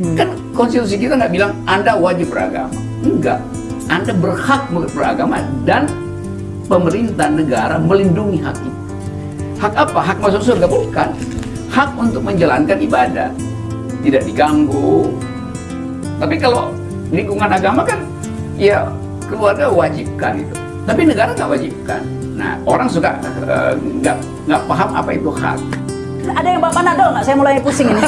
Hmm. Kan konstitusi kita nggak bilang Anda wajib beragama. Enggak. Anda berhak beragama dan pemerintah negara melindungi hak itu. Hak apa? Hak masuk surga? Bukan. Hak untuk menjalankan ibadah. Tidak diganggu. Tapi kalau lingkungan agama kan, ya keluarga wajibkan itu. Tapi negara nggak wajibkan. Nah, orang suka eh, nggak uh, nggak paham apa itu hak. Ada yang Bapak Nadol nggak? Saya mulai pusing ini.